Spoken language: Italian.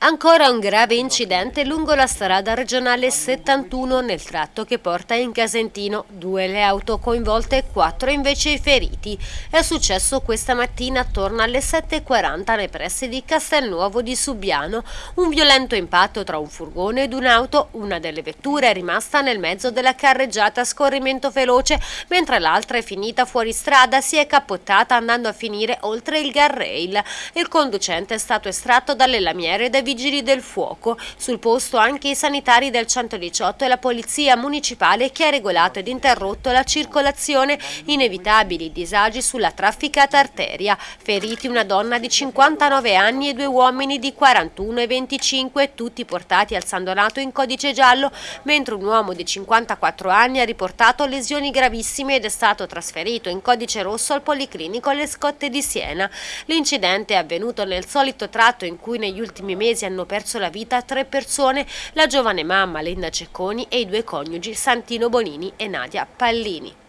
Ancora un grave incidente lungo la strada regionale 71 nel tratto che porta in Casentino. Due le auto coinvolte e quattro invece i feriti. È successo questa mattina attorno alle 7.40 nei pressi di Castelnuovo di Subiano. Un violento impatto tra un furgone ed un'auto. Una delle vetture è rimasta nel mezzo della carreggiata a scorrimento veloce, mentre l'altra è finita fuori strada, si è cappottata andando a finire oltre il guardrail. Il conducente è stato estratto dalle lamiere dai vigili del fuoco. Sul posto anche i sanitari del 118 e la polizia municipale che ha regolato ed interrotto la circolazione, inevitabili disagi sulla trafficata arteria. Feriti una donna di 59 anni e due uomini di 41 e 25, tutti portati al San Donato in codice giallo, mentre un uomo di 54 anni ha riportato lesioni gravissime ed è stato trasferito in codice rosso al Policlinico alle Scotte di Siena. L'incidente è avvenuto nel solito tratto in cui negli ultimi mesi mesi hanno perso la vita tre persone, la giovane mamma Linda Cecconi e i due coniugi Santino Bonini e Nadia Pallini.